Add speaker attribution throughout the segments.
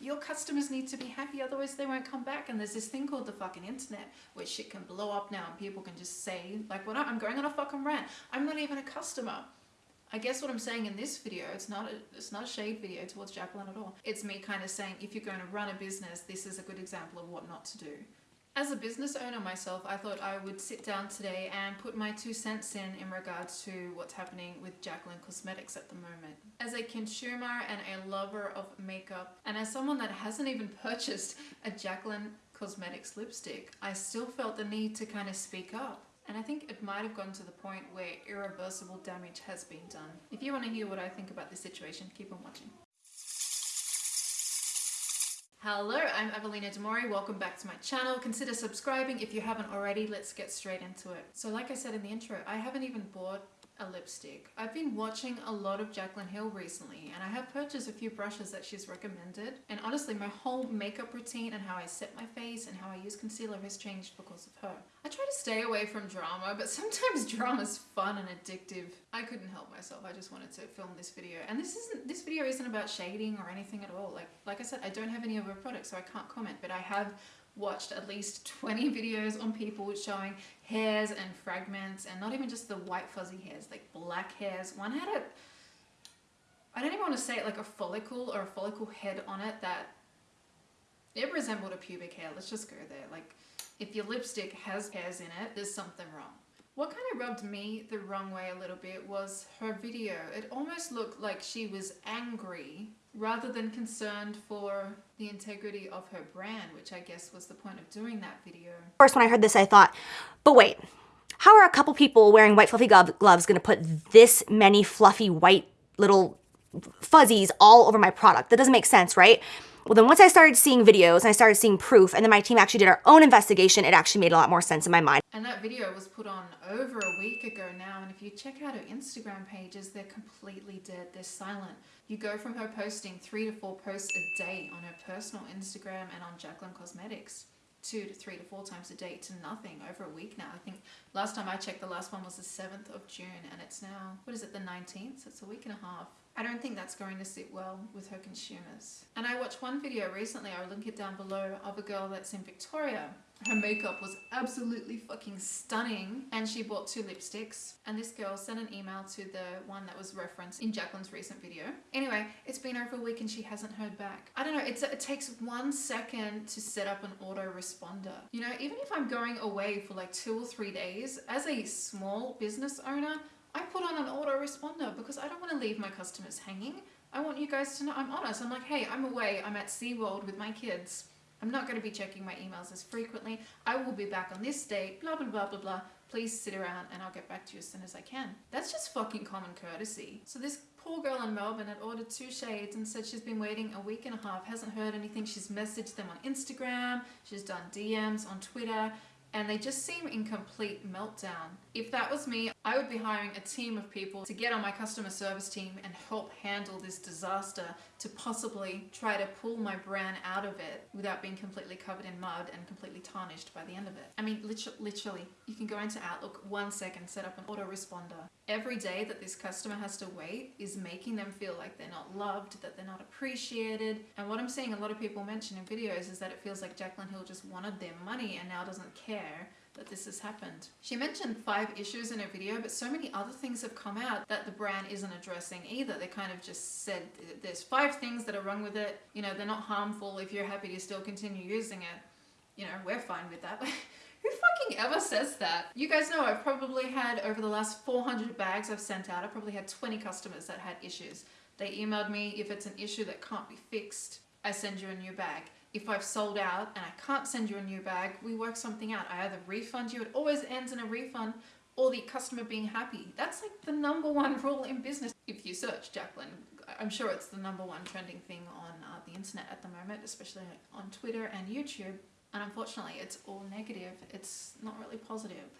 Speaker 1: Your customers need to be happy, otherwise they won't come back. And there's this thing called the fucking internet where shit can blow up now and people can just say, like, what I'm going on a fucking rant. I'm not even a customer. I guess what I'm saying in this video, it's not a, it's not a shade video towards Jaclyn at all. It's me kind of saying, if you're going to run a business, this is a good example of what not to do. As a business owner myself, I thought I would sit down today and put my two cents in in regards to what's happening with Jaclyn Cosmetics at the moment. As a consumer and a lover of makeup, and as someone that hasn't even purchased a Jaclyn Cosmetics lipstick, I still felt the need to kind of speak up. And I think it might have gone to the point where irreversible damage has been done. If you want to hear what I think about this situation, keep on watching. Hello, I'm Evelina Demori. Welcome back to my channel. Consider subscribing if you haven't already. Let's get straight into it. So like I said in the intro, I haven't even bought a lipstick. I've been watching a lot of Jaclyn Hill recently and I have purchased a few brushes that she's recommended and honestly my whole makeup routine and how I set my face and how I use concealer has changed because of her. I try to stay away from drama but sometimes drama's fun and addictive. I couldn't help myself. I just wanted to film this video and this isn't this video isn't about shading or anything at all. Like like I said I don't have any of her products so I can't comment but I have watched at least 20 videos on people showing hairs and fragments and not even just the white fuzzy hairs, like black hairs. One had a, I don't even want to say it like a follicle or a follicle head on it that it resembled a pubic hair. Let's just go there. Like if your lipstick has hairs in it, there's something wrong. What kind of rubbed me the wrong way a little bit was her video. It almost looked like she was angry rather than concerned for the integrity of her brand, which I guess was the point of doing that video.
Speaker 2: First, when I heard this, I thought, but wait, how are a couple people wearing white fluffy gloves gonna put this many fluffy white little fuzzies all over my product? That doesn't make sense, right? Well, then once I started seeing videos and I started seeing proof and then my team actually did our own investigation, it actually made a lot more sense in my mind.
Speaker 1: And that video was put on over a week ago now. And if you check out her Instagram pages, they're completely dead. They're silent. You go from her posting three to four posts a day on her personal Instagram and on Jaclyn Cosmetics two to three to four times a day to nothing over a week now. I think last time I checked the last one was the 7th of June and it's now, what is it, the 19th? So it's a week and a half. I don't think that's going to sit well with her consumers. And I watched one video recently, I'll link it down below, of a girl that's in Victoria. Her makeup was absolutely fucking stunning and she bought two lipsticks and this girl sent an email to the one that was referenced in Jaclyn's recent video. Anyway, it's been over a week and she hasn't heard back. I don't know, it takes one second to set up an autoresponder. You know, even if I'm going away for like two or three days, as a small business owner, I put on an autoresponder because I don't want to leave my customers hanging. I want you guys to know I'm honest. I'm like, hey, I'm away. I'm at SeaWorld with my kids. I'm not going to be checking my emails as frequently. I will be back on this date, blah, blah, blah, blah, blah. Please sit around and I'll get back to you as soon as I can. That's just fucking common courtesy. So this poor girl in Melbourne had ordered two shades and said she's been waiting a week and a half, hasn't heard anything. She's messaged them on Instagram. She's done DMs on Twitter and they just seem in complete meltdown. If that was me, I would be hiring a team of people to get on my customer service team and help handle this disaster to possibly try to pull my brand out of it without being completely covered in mud and completely tarnished by the end of it. I mean, literally, you can go into Outlook one second, set up an autoresponder. Every day that this customer has to wait is making them feel like they're not loved, that they're not appreciated. And what I'm seeing a lot of people mention in videos is that it feels like Jaclyn Hill just wanted their money and now doesn't care that this has happened. She mentioned five issues in her video, but so many other things have come out that the brand isn't addressing either. They kind of just said there's five things that are wrong with it. You know, they're not harmful if you're happy to still continue using it. You know, we're fine with that. But who fucking ever says that? You guys know I've probably had over the last 400 bags I've sent out, I probably had 20 customers that had issues. They emailed me if it's an issue that can't be fixed, I send you a new bag if I've sold out and I can't send you a new bag, we work something out. I either refund you, it always ends in a refund, or the customer being happy. That's like the number one rule in business. If you search Jaclyn, I'm sure it's the number one trending thing on uh, the internet at the moment, especially on Twitter and YouTube. And unfortunately, it's all negative. It's not really positive.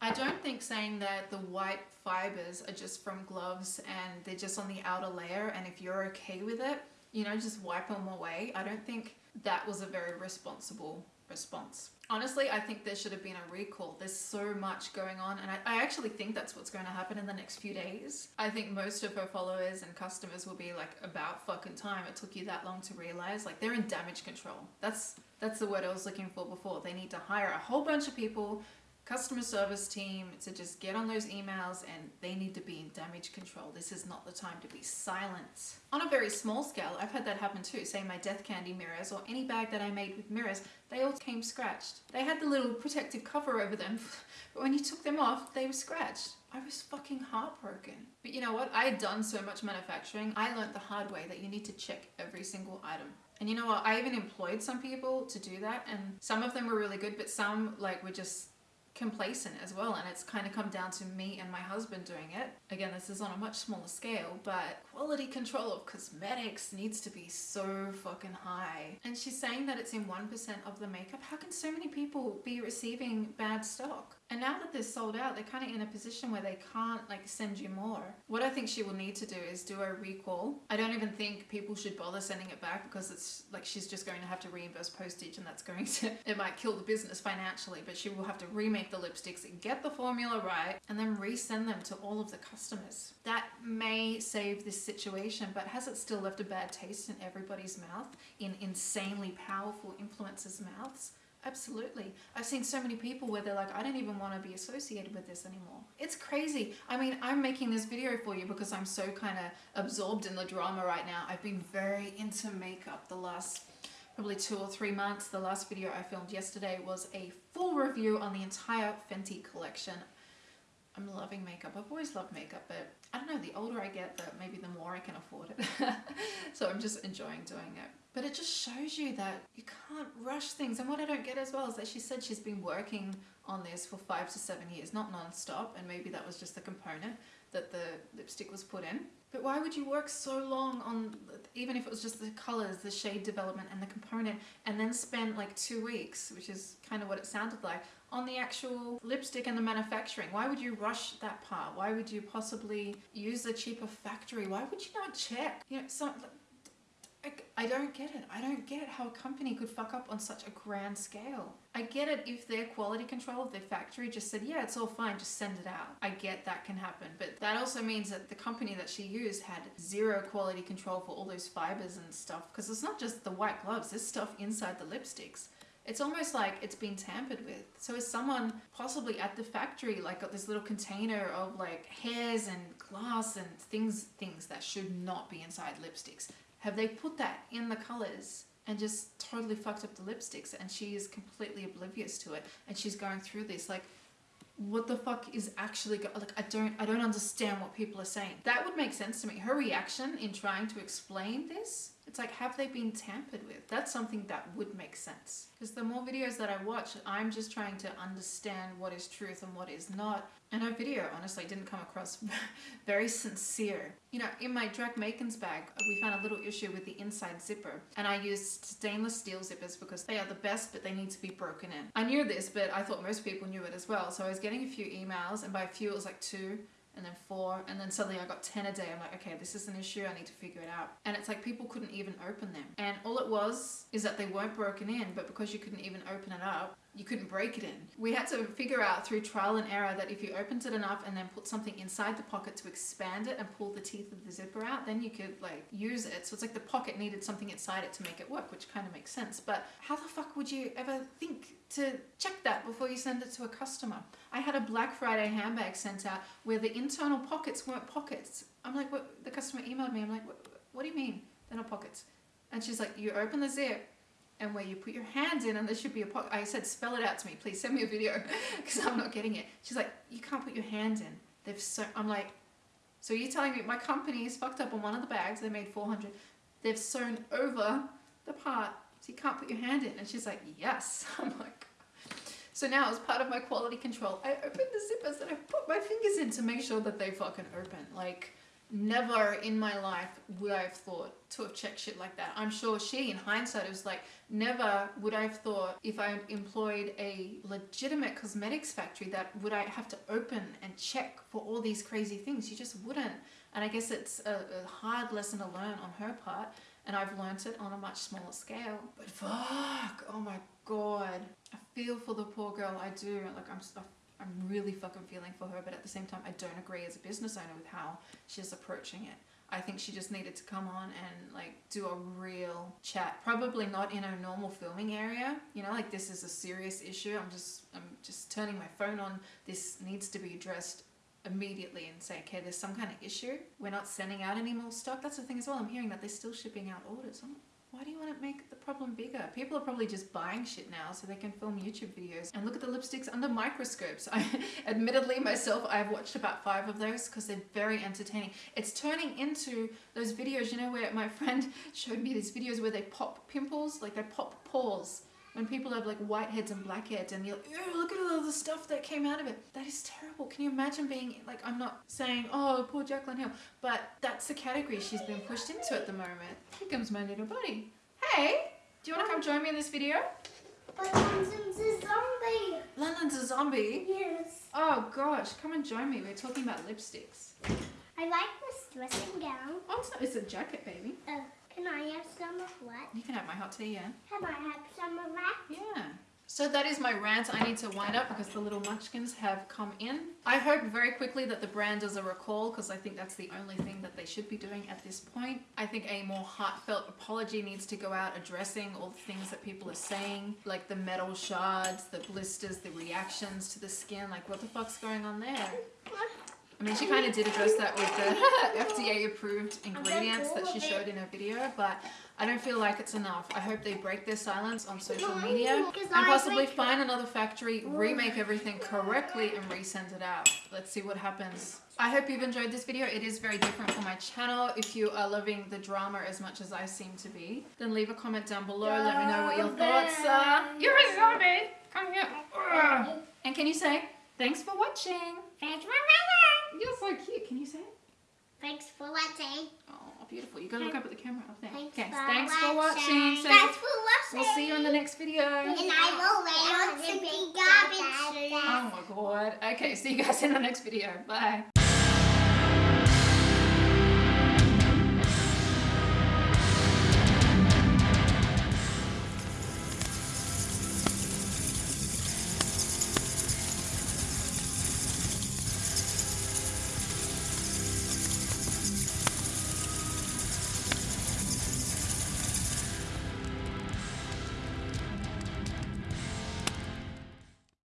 Speaker 1: I don't think saying that the white fibers are just from gloves and they're just on the outer layer and if you're okay with it, you know, just wipe them away. I don't think that was a very responsible response. Honestly, I think there should have been a recall. There's so much going on, and I, I, actually think that's what's going to happen in the next few days. I think most of her followers and customers will be like, about fucking time. It took you that long to realize. Like, they're in damage control. That's that's the word I was looking for before. They need to hire a whole bunch of people customer service team to just get on those emails and they need to be in damage control. This is not the time to be silent. On a very small scale, I've had that happen too. Say my death candy mirrors or any bag that I made with mirrors, they all came scratched. They had the little protective cover over them, but when you took them off, they were scratched. I was fucking heartbroken. But you know what? I had done so much manufacturing, I learned the hard way that you need to check every single item. And you know what? I even employed some people to do that and some of them were really good, but some like were just complacent as well and it's kind of come down to me and my husband doing it. Again, this is on a much smaller scale, but quality control of cosmetics needs to be so fucking high. And she's saying that it's in 1% of the makeup. How can so many people be receiving bad stock? And now that they're sold out, they're kind of in a position where they can't like send you more. What I think she will need to do is do a recall. I don't even think people should bother sending it back because it's like she's just going to have to reimburse postage and that's going to, it might kill the business financially, but she will have to remake the lipsticks, and get the formula right, and then resend them to all of the customers. That may save this situation, but has it still left a bad taste in everybody's mouth, in insanely powerful influencers' mouths? Absolutely. I've seen so many people where they're like, I don't even want to be associated with this anymore. It's crazy. I mean, I'm making this video for you because I'm so kind of absorbed in the drama right now. I've been very into makeup the last probably two or three months. The last video I filmed yesterday was a full review on the entire Fenty collection. I'm loving makeup. I've always loved makeup, but I don't know, the older I get, the maybe the more I can afford it. so I'm just enjoying doing it. But it just shows you that you can't rush things. And what I don't get as well is that she said she's been working on this for five to seven years, not non-stop, and maybe that was just the component that the lipstick was put in. But why would you work so long on, even if it was just the colors, the shade development and the component, and then spend like two weeks, which is kind of what it sounded like, on the actual lipstick and the manufacturing? Why would you rush that part? Why would you possibly use a cheaper factory? Why would you not check? You know, some, I don't get it. I don't get how a company could fuck up on such a grand scale. I get it if their quality control of their factory just said, yeah, it's all fine, just send it out. I get that can happen. But that also means that the company that she used had zero quality control for all those fibers and stuff. Because it's not just the white gloves, there's stuff inside the lipsticks. It's almost like it's been tampered with. So is someone possibly at the factory like got this little container of like hairs and glass and things things that should not be inside lipsticks? Have they put that in the colors and just totally fucked up the lipsticks and she is completely oblivious to it and she's going through this? Like what the fuck is actually like I don't I don't understand what people are saying. That would make sense to me. Her reaction in trying to explain this it's like, have they been tampered with? That's something that would make sense. Because the more videos that I watch, I'm just trying to understand what is truth and what is not. And her video, honestly, didn't come across very sincere. You know, in my Drac Makens bag, we found a little issue with the inside zipper. And I used stainless steel zippers because they are the best, but they need to be broken in. I knew this, but I thought most people knew it as well. So I was getting a few emails, and by a few, it was like two and then four, and then suddenly I got 10 a day. I'm like, okay, this is an issue, I need to figure it out. And it's like people couldn't even open them. And all it was is that they weren't broken in, but because you couldn't even open it up, you couldn't break it in. We had to figure out through trial and error that if you opened it enough and then put something inside the pocket to expand it and pull the teeth of the zipper out, then you could like use it. So it's like the pocket needed something inside it to make it work, which kind of makes sense. But how the fuck would you ever think to check that before you send it to a customer? I had a Black Friday handbag sent out where the internal pockets weren't pockets. I'm like, what? The customer emailed me. I'm like, what, what do you mean? They're not pockets. And she's like, you open the zip and where you put your hands in and there should be a pocket. I said, spell it out to me, please send me a video because I'm not getting it. She's like, you can't put your hands in. They've so, I'm like, so you're telling me my company is fucked up on one of the bags, they made 400. They've sewn over the part so you can't put your hand in. And she's like, yes. I'm like, so now as part of my quality control, I opened the zippers and I put my fingers in to make sure that they fucking open. Like, never in my life would I have thought to have checked shit like that. I'm sure she, in hindsight, was like, never would I have thought if I employed a legitimate cosmetics factory that would I have to open and check for all these crazy things. You just wouldn't. And I guess it's a, a hard lesson to learn on her part. and I've learnt it on a much smaller scale. But fuck, oh my god, I feel for the poor girl. I do. Like I'm, I'm really fucking feeling for her, but at the same time, I don't agree as a business owner with how she's approaching it. I think she just needed to come on and like do a real chat. Probably not in a normal filming area. You know, like this is a serious issue. I'm just I'm just turning my phone on. This needs to be addressed immediately and say, okay, there's some kind of issue. We're not sending out any more stock. That's the thing as well. I'm hearing that they're still shipping out orders. I'm, why do you want to make the problem bigger? People are probably just buying shit now so they can film YouTube videos and look at the lipsticks under microscopes. I, admittedly, myself, I've watched about five of those because they're very entertaining. It's turning into those videos, you know, where my friend showed me these videos where they pop pimples, like they pop pores when people have like whiteheads and blackheads and you're like, Ew, look at all the stuff that came out of it. That is terrible. Can you imagine being like, I'm not saying, oh, poor Jaclyn Hill, but that's the category she's been pushed into at the moment. Here comes my little buddy. Hey, do you want to come join me in this video?
Speaker 3: But London's a zombie.
Speaker 1: London's a zombie.
Speaker 3: Yes.
Speaker 1: Oh gosh, come and join me. We're talking about lipsticks.
Speaker 3: I like this dressing gown.
Speaker 1: Oh, it's, not, it's a jacket, baby.
Speaker 3: Uh, can I have some of what?
Speaker 1: You can have my hot tea, yeah.
Speaker 3: Can I have some of that?
Speaker 1: Yeah. So that is my rant. I need to wind up because the little munchkins have come in. I hope very quickly that the brand does a recall because I think that's the only thing that they should be doing at this point. I think a more heartfelt apology needs to go out addressing all the things that people are saying, like the metal shards, the blisters, the reactions to the skin. Like what the fuck's going on there? I mean, she kind of did address that with the FDA approved ingredients that she showed in her video, but I don't feel like it's enough. I hope they break their silence on social media and possibly find another factory, remake everything correctly and resend it out. Let's see what happens. I hope you've enjoyed this video. It is very different for my channel. If you are loving the drama as much as I seem to be, then leave a comment down below. Let me know what your thoughts are. You're a zombie! Come here. And can you say, thanks for watching?
Speaker 3: Thanks for watching.
Speaker 1: You're so cute. Can you say it?
Speaker 3: Thanks for watching.
Speaker 1: Oh, beautiful. You gotta look up at the camera up there.
Speaker 3: Thanks,
Speaker 1: Okay,
Speaker 3: for,
Speaker 1: thanks for
Speaker 3: watching.
Speaker 1: watching. So
Speaker 3: Thanks for watching.
Speaker 1: we'll see you on the next video.
Speaker 3: And I will lay on the garbage.
Speaker 1: Oh my god. Okay, see you guys in the next video. Bye.